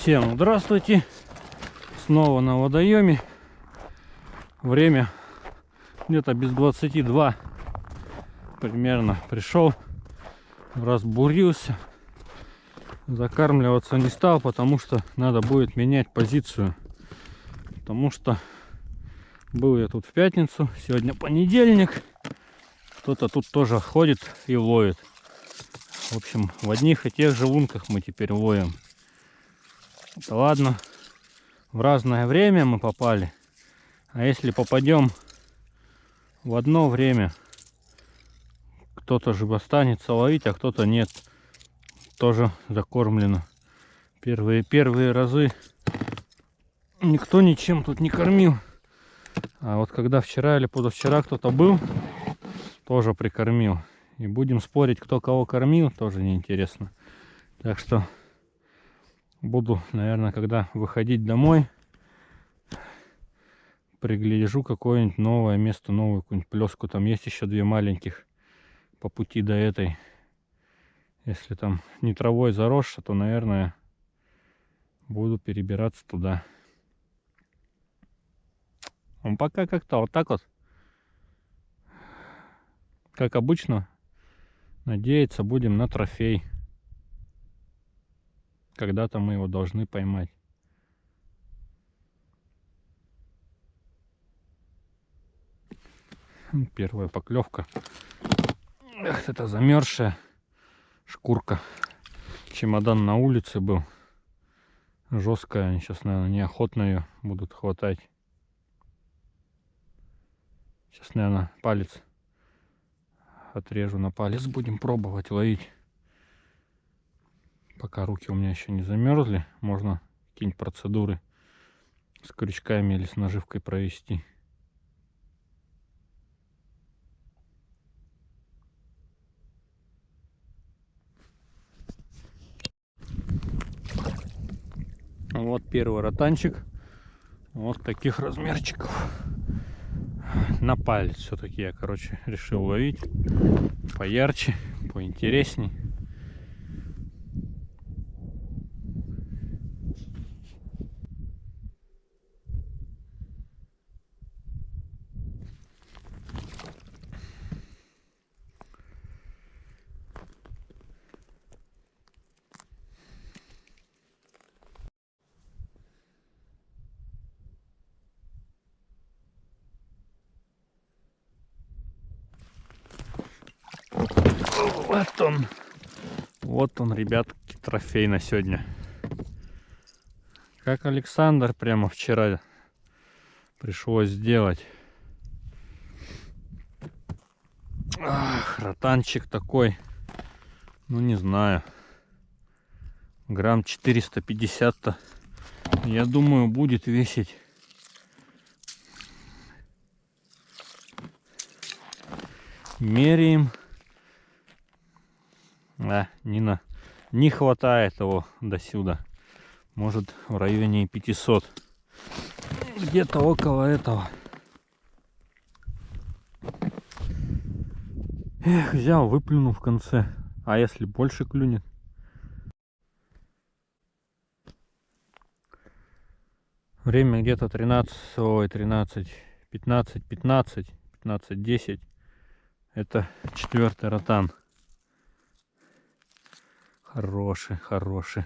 Всем здравствуйте. Снова на водоеме. Время где-то без 22 примерно пришел. Разбурился. Закармливаться не стал, потому что надо будет менять позицию. Потому что был я тут в пятницу, сегодня понедельник. Кто-то тут тоже ходит и ловит. В общем, в одних и тех же лунках мы теперь ловим. Да ладно, в разное время мы попали. А если попадем в одно время, кто-то же останется ловить, а кто-то нет. Тоже закормлено. Первые, первые разы никто ничем тут не кормил. А вот когда вчера или позавчера кто-то был, тоже прикормил. И будем спорить, кто кого кормил, тоже неинтересно. Так что буду, наверное, когда выходить домой, пригляжу какое-нибудь новое место, новую какую-нибудь плеску. Там есть еще две маленьких по пути до этой. Если там не травой заросшая, то, наверное, буду перебираться туда. Он пока как-то вот так вот, как обычно, надеяться будем на трофей. Когда-то мы его должны поймать. Первая поклевка. Эх, это замерзшая шкурка. Чемодан на улице был. Жесткая. Они сейчас, наверное, неохотно ее будут хватать. Сейчас, наверное, палец отрежу на палец. Будем пробовать ловить. Пока руки у меня еще не замерзли, можно какие-нибудь процедуры с крючками или с наживкой провести. Вот первый ротанчик. Вот таких размерчиков на палец все-таки я, короче, решил ловить поярче, поинтересней. Вот он. Вот он, ребятки, трофей на сегодня. Как Александр прямо вчера пришлось сделать. Ах, ротанчик такой. Ну, не знаю. Грамм 450-то, я думаю, будет весить. Меряем. Да, не, на, не хватает его до сюда. Может в районе 500. Где-то около этого. Эх, взял, выплюнул в конце. А если больше клюнет? Время где-то 13, ой, 13, 15, 15, 15, 10. Это четвертый ротан. Хороший, хороший.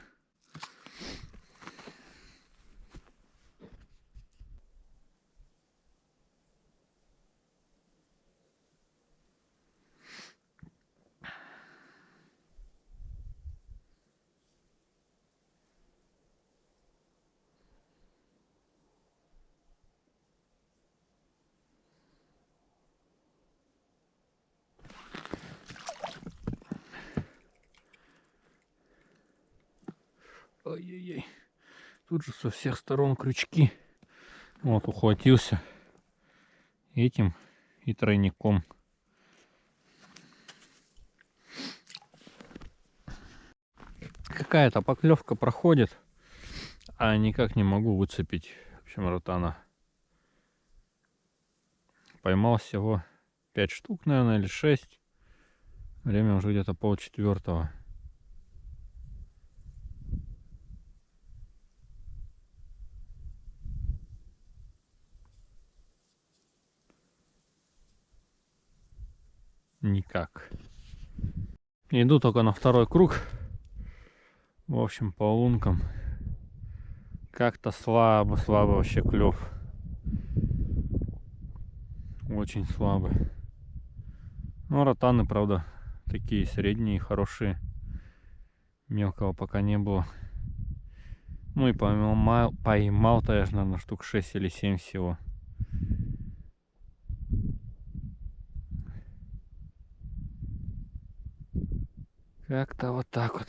Ой-ой-ой. Тут же со всех сторон крючки. Вот, ухватился этим и тройником. Какая-то поклевка проходит, а никак не могу выцепить, в общем, ротана. Поймал всего 5 штук, наверное, или 6. Время уже где-то пол четвертого. Никак. Иду только на второй круг. В общем, по лункам как-то слабо, слабо вообще клев. Очень слабый. Ну, ротаны, правда, такие средние, хорошие. Мелкого пока не было. Ну и поймал, поймал-то я, наверное, штук 6 или 7 всего. Как-то вот так вот.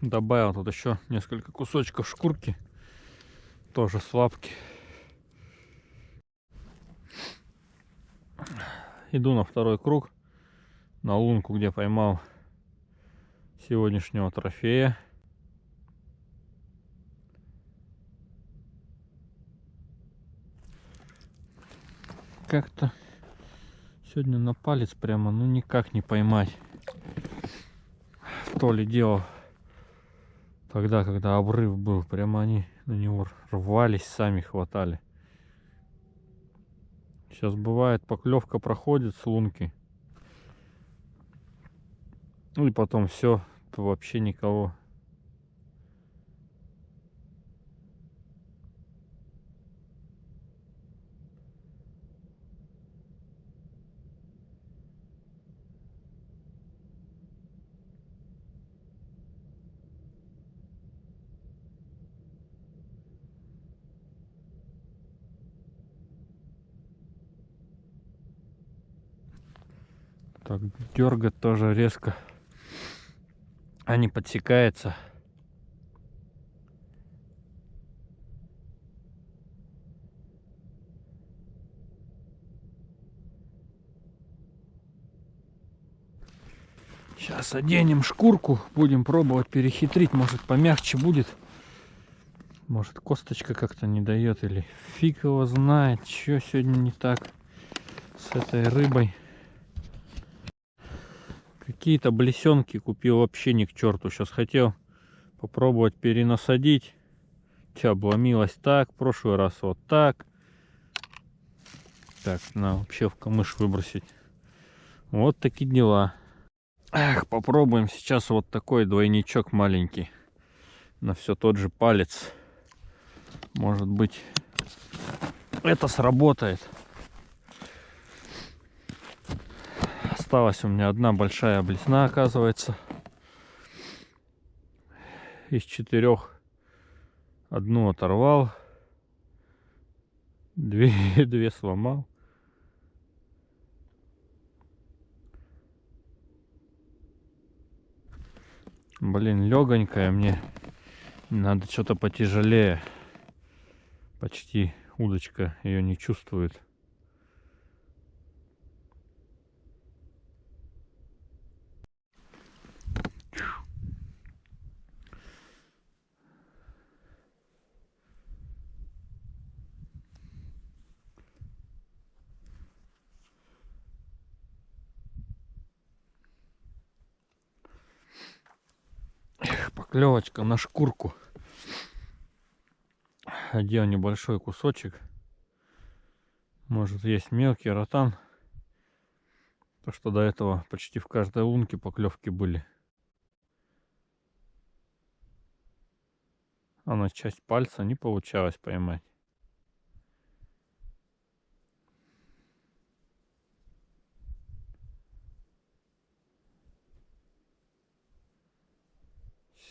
Добавил тут еще несколько кусочков шкурки. Тоже слабки. Иду на второй круг. На лунку, где поймал сегодняшнего трофея. Как-то сегодня на палец прямо, ну никак не поймать. То ли дело тогда, когда обрыв был, прямо они на него рвались, сами хватали. Сейчас бывает, поклевка проходит с лунки. Ну и потом все, вообще никого. Так, дергать тоже резко. А не подсекается. Сейчас оденем шкурку, будем пробовать перехитрить, может помягче будет. Может косточка как-то не дает или фиг его знает, что сегодня не так с этой рыбой. Какие-то блесенки купил вообще ни к черту. Сейчас хотел попробовать перенасадить. Тебя обломилось так, в прошлый раз вот так. Так, на вообще в камыш выбросить. Вот такие дела. Эх, попробуем сейчас вот такой двойничок маленький. На все тот же палец. Может быть, это сработает. Осталась у меня одна большая блесна, оказывается. Из четырех одну оторвал, две, две сломал. Блин, легонькая мне. Надо что-то потяжелее. Почти удочка ее не чувствует. Поклевочка на шкурку. Одел небольшой кусочек. Может есть мелкий ротан. То, что до этого почти в каждой лунке поклевки были. А на часть пальца не получалось поймать.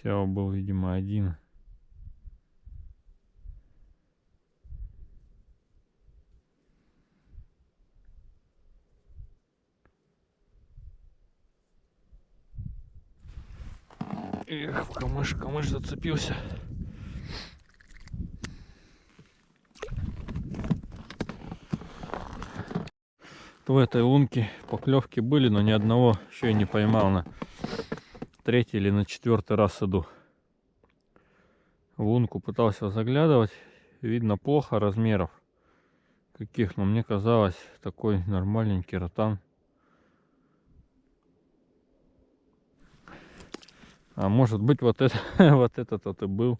Сяо был, видимо, один. Эх, камыш, камыш зацепился. В этой лунке поклевки были, но ни одного еще и не поймал на третий или на четвертый раз иду. В лунку пытался заглядывать. Видно плохо размеров каких, но мне казалось такой нормальненький ротан. А может быть вот это вот этот вот и был.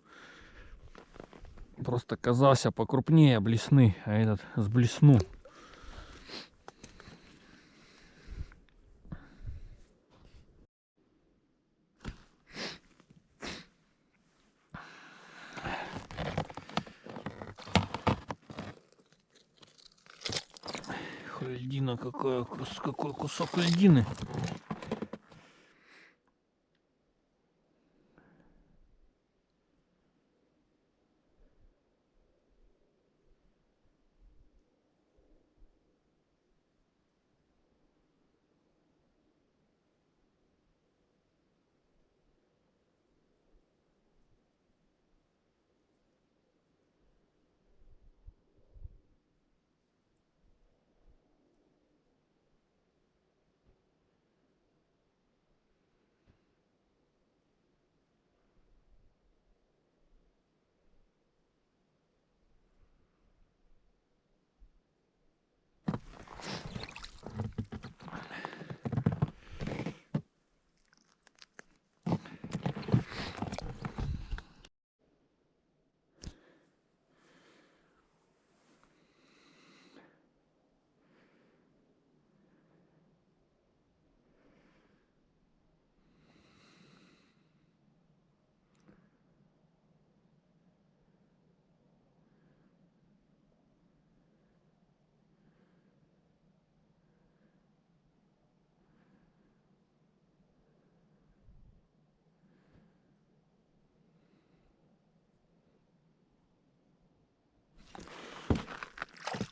Просто казался покрупнее блесны, а этот с блесну. Какая, какой кусок льдины.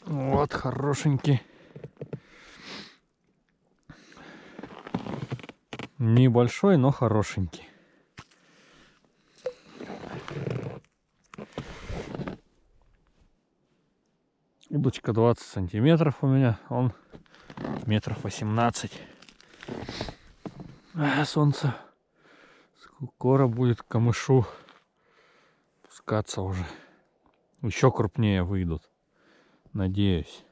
Вот, хорошенький. Небольшой, но хорошенький. Удочка 20 сантиметров у меня, он метров 18. А, солнце скоро будет камышу пускаться уже. Еще крупнее выйдут. Надеюсь.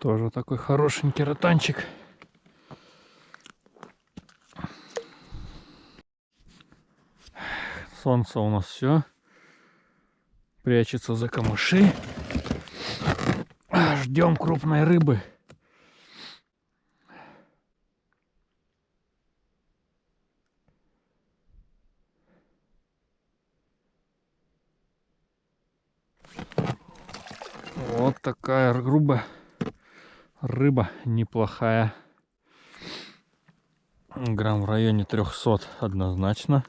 Тоже такой хорошенький ротанчик. Солнце у нас все прячется за камыши. Ждем крупной рыбы. Вот такая грубая рыба неплохая. Грамм в районе 300 однозначно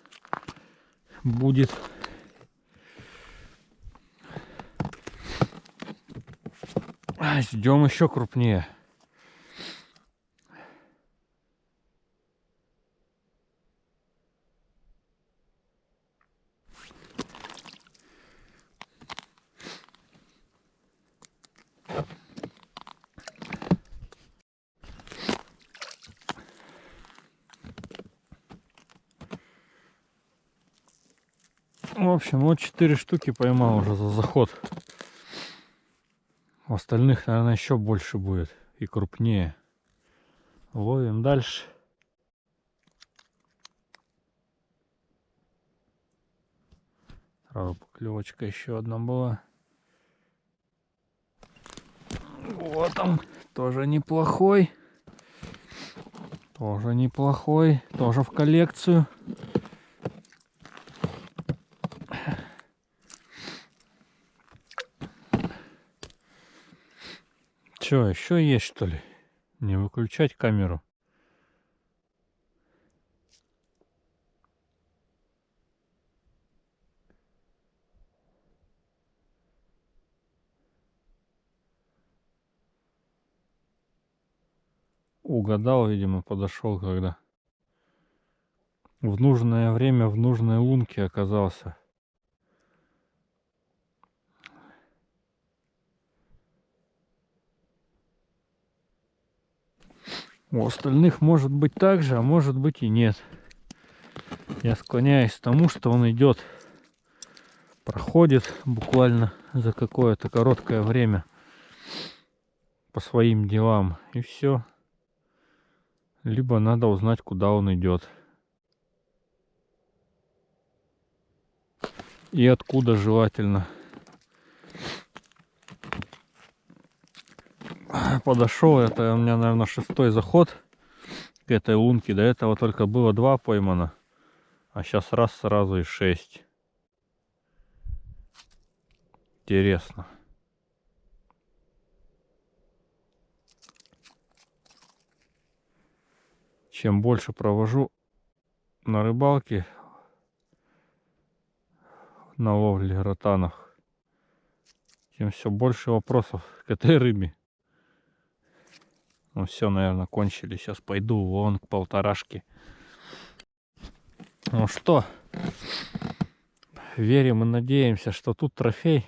будет. Ждем еще крупнее. В общем, вот 4 штуки поймал уже за заход. У остальных, наверное, еще больше будет и крупнее. Ловим дальше. Сразу поклевочка еще одна была. Вот он, тоже неплохой. Тоже неплохой, тоже в коллекцию. Че, еще есть что ли? Не выключать камеру. Угадал, видимо, подошел, когда в нужное время в нужной лунке оказался. У остальных может быть так же, а может быть и нет. Я склоняюсь к тому, что он идет, проходит буквально за какое-то короткое время по своим делам. И все. Либо надо узнать, куда он идет. И откуда желательно. Подошел, это у меня, наверное, шестой заход к этой лунке. До этого только было два поймано. А сейчас раз сразу и шесть. Интересно. Чем больше провожу на рыбалке, на ловле ротанах, тем все больше вопросов к этой рыбе. Ну все, наверное, кончили. Сейчас пойду вон к полторашке. Ну что, верим и надеемся, что тут трофей.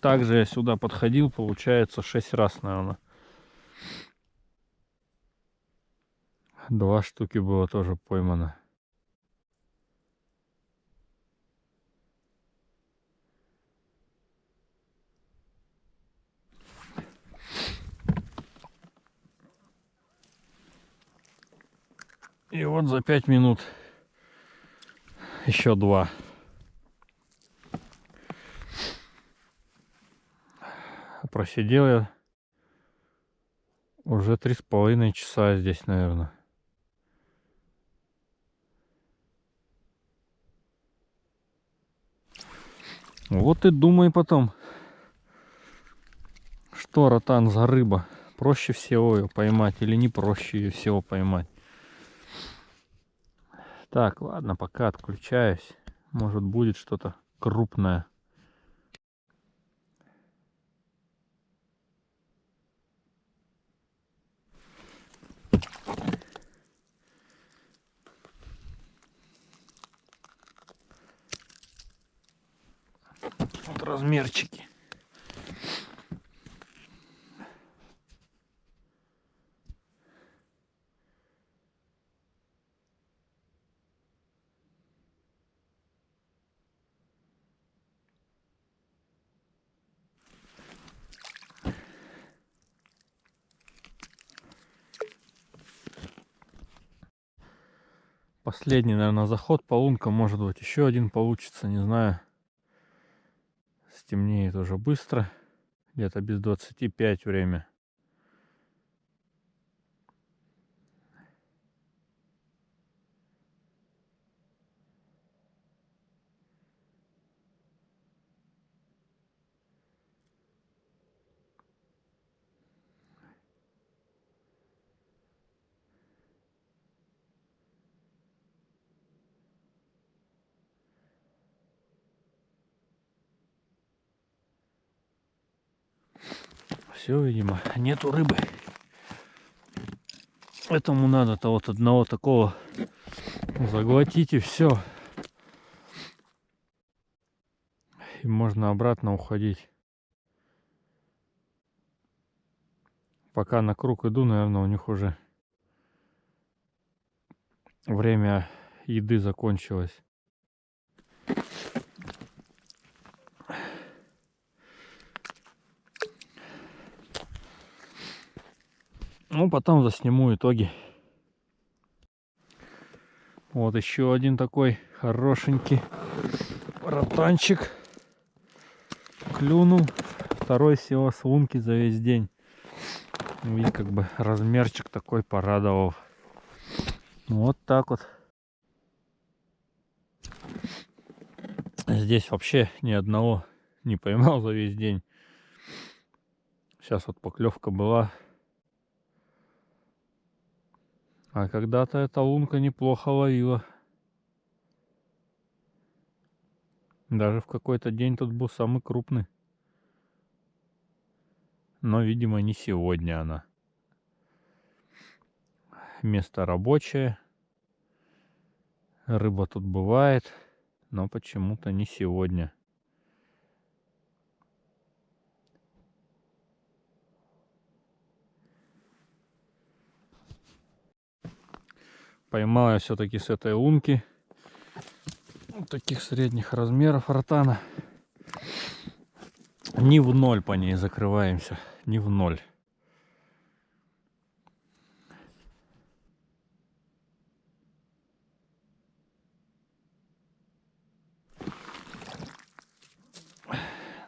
Также я сюда подходил, получается, 6 раз, наверное. Два штуки было тоже поймано. И вот за пять минут еще два. Просидел я уже три с половиной часа здесь, наверное. Вот и думай потом, что ротан за рыба. Проще всего ее поймать или не проще ее всего поймать. Так, ладно, пока отключаюсь. Может будет что-то крупное. Вот размерчики. Последний, наверное, заход по лункам. Может быть, еще один получится, не знаю. Стемнеет уже быстро. Где-то без 25 время. Все, видимо, нету рыбы. Этому надо-то вот одного такого заглотить и все. И можно обратно уходить. Пока на круг иду, наверное, у них уже время еды закончилось. Ну, потом засниму итоги. Вот еще один такой хорошенький ротанчик. Клюнул. Второй всего с лунки за весь день. Ну, и как бы размерчик такой порадовал. Вот так вот. Здесь вообще ни одного не поймал за весь день. Сейчас вот поклевка была А когда-то эта лунка неплохо ловила. Даже в какой-то день тут был самый крупный. Но, видимо, не сегодня она. Место рабочее. Рыба тут бывает, но почему-то не сегодня. Поймал я все-таки с этой лунки. Вот таких средних размеров ротана. Не в ноль по ней закрываемся. Не в ноль.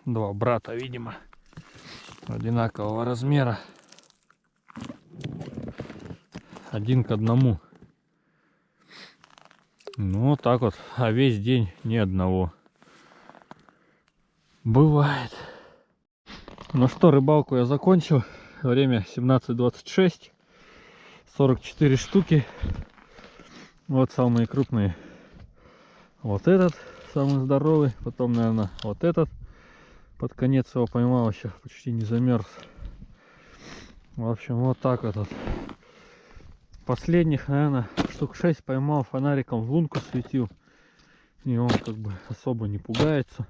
Два брата, видимо, одинакового размера. Один к одному. Ну, вот так вот. А весь день ни одного. Бывает. Ну что, рыбалку я закончил. Время 17.26. 44 штуки. Вот самые крупные. Вот этот самый здоровый. Потом, наверное, вот этот. Под конец его поймал еще. Почти не замерз. В общем, вот так вот. Последних, наверное, штук 6 поймал фонариком в лунку светил. И он как бы особо не пугается.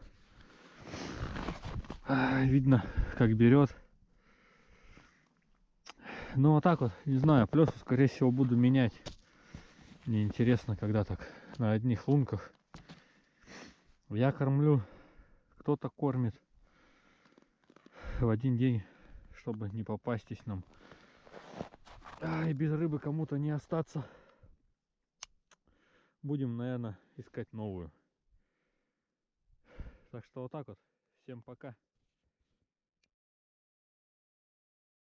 Видно, как берет. Ну вот так вот, не знаю, плесу скорее всего буду менять. Мне интересно, когда так на одних лунках. Я кормлю, кто-то кормит в один день, чтобы не попастись нам. А, и без рыбы кому-то не остаться. Будем, наверное, искать новую. Так что вот так вот. Всем пока.